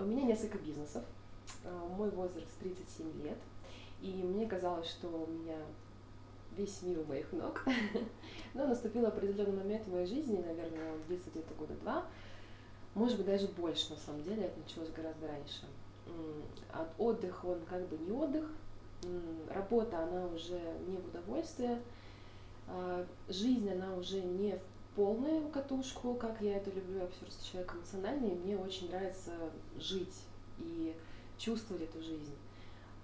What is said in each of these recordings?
У меня несколько бизнесов. А, мой возраст 37 лет. И мне казалось, что у меня весь мир у моих ног. Но наступил определенный момент в моей жизни, наверное, он длится где-то года два, может быть, даже больше, на самом деле, это началось гораздо раньше. От отдыха он как бы не отдых, работа, она уже не в удовольствие, а, жизнь, она уже не в полную катушку, как я это люблю, я все просто человек эмоциональный, и мне очень нравится жить и чувствовать эту жизнь.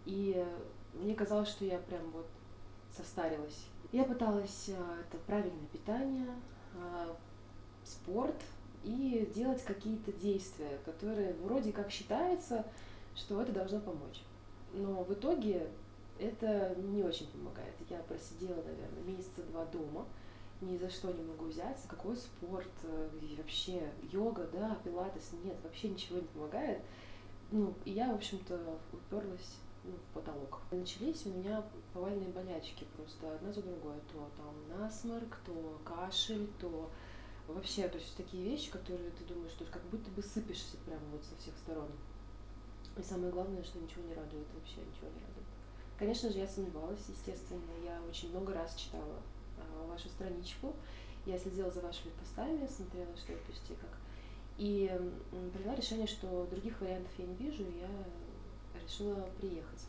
И мне казалось, что я прям вот состарилась. Я пыталась а, это правильное питание, а, спорт и делать какие-то действия, которые вроде как считается, что это должно помочь. Но в итоге это не очень помогает. Я просидела, наверное, месяца два дома, ни за что не могу взяться. Какой спорт, э, и вообще йога, да, пилатес, нет, вообще ничего не помогает. Ну, и я, в общем-то, уперлась ну, в потолок. Начались у меня повальные болячки просто одна за другой. То там насморк, то кашель, то вообще, то есть такие вещи, которые ты думаешь, что как будто бы сыпешься прямо вот со всех сторон. И самое главное, что ничего не радует, вообще ничего не радует. Конечно же, я сомневалась, естественно. Я очень много раз читала вашу страничку. Я следила за вашими постами, смотрела, что вы пишете, как. И приняла решение, что других вариантов я не вижу, и я решила приехать.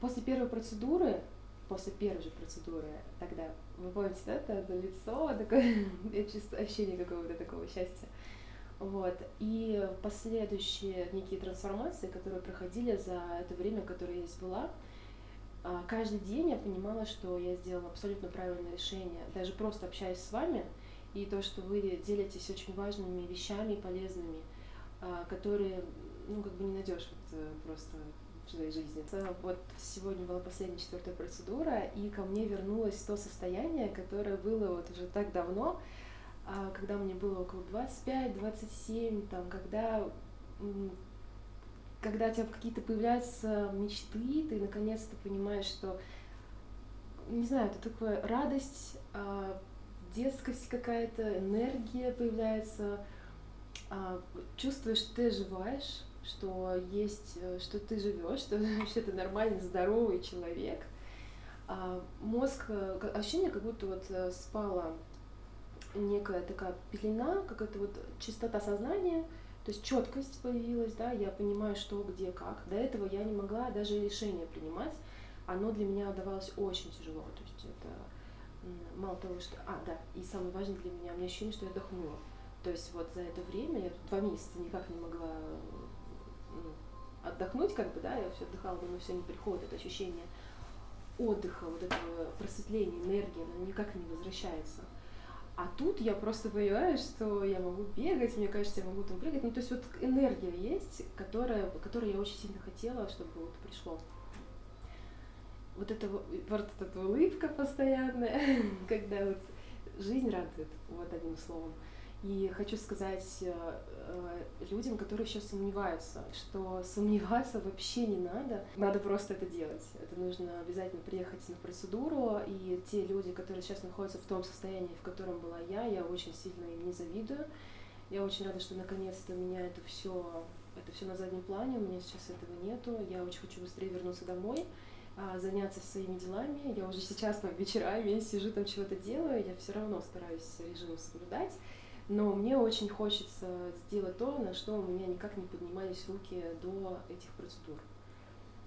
После первой процедуры, после первой же процедуры, тогда, вы помните, да, это лицо, такое, ощущение какого-то такого счастья. Вот. И последующие некие трансформации, которые проходили за это время, которое я здесь была, а, каждый день я понимала, что я сделала абсолютно правильное решение. Даже просто общаясь с вами, и то, что вы делитесь очень важными вещами, полезными, а, которые, ну, как бы не найдешь вот э, просто в своей жизни. Вот сегодня была последняя четвертая процедура, и ко мне вернулось то состояние, которое было вот уже так давно, а, когда мне было около 25-27, там, когда когда у тебя какие-то появляются мечты, ты наконец-то понимаешь, что, не знаю, это такая радость, а, детскость какая-то, энергия появляется, а, чувствуешь, что ты оживаешь, что есть, что ты живешь, что вообще ты нормальный, здоровый человек. А мозг, ощущение, как будто вот э, спала некая такая пелена, какая-то вот чистота сознания, то есть четкость появилась, да, я понимаю, что, где, как. До этого я не могла даже решение принимать, оно для меня давалось очень тяжело, то есть это мало того, что... А, да, и самое важное для меня, у меня ощущение, что я отдохнула. То есть вот за это время, я два месяца никак не могла ну, отдохнуть, как бы, да, я все отдыхала, но все не приходит, это ощущение отдыха, вот этого просветления, энергии, оно никак не возвращается. А тут я просто понимаю, что я могу бегать, мне кажется, я могу там прыгать. Ну, то есть вот энергия есть, которая, которую я очень сильно хотела, чтобы вот пришло. Вот это вот эта улыбка постоянная, когда вот жизнь радует, вот одним словом. И хочу сказать э, э, людям, которые сейчас сомневаются, что сомневаться вообще не надо, надо просто это делать. Это нужно обязательно приехать на процедуру, и те люди, которые сейчас находятся в том состоянии, в котором была я, я очень сильно им не завидую. Я очень рада, что наконец-то меня это все, это все на заднем плане, у меня сейчас этого нету. Я очень хочу быстрее вернуться домой а, заняться своими делами. Я уже сейчас там вечерами сижу там чего-то делаю, я все равно стараюсь режим соблюдать. Но мне очень хочется сделать то, на что у меня никак не поднимались руки до этих процедур.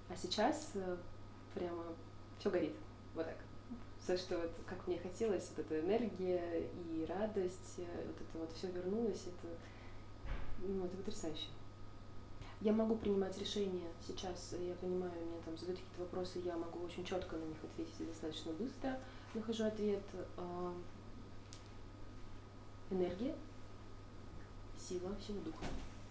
А сейчас э, прямо все горит. Вот так. За что вот, как мне хотелось, вот эта энергия и радость, э, вот это вот все вернулось, это, ну, это потрясающе. Я могу принимать решения сейчас, я понимаю, мне там задают какие-то вопросы, я могу очень четко на них ответить достаточно быстро нахожу ответ. Энергия, сила всего духа.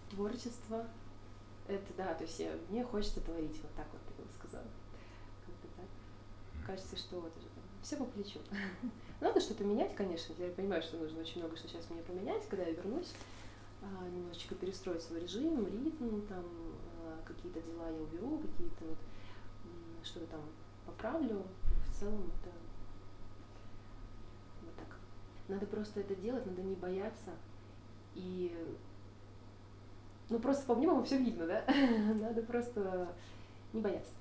Творчество — это, да, то есть я, мне хочется творить, вот так вот я бы сказала. Как-то так. Кажется, что вот уже там, все по плечу. Надо что-то менять, конечно, я понимаю, что нужно очень много что сейчас мне поменять, когда я вернусь, а, немножечко перестроить свой режим, ритм, там, а, какие-то дела я уберу, какие-то вот, что-то там поправлю. В целом это надо просто это делать, надо не бояться и ну просто по мне все видно, да? Надо просто не бояться.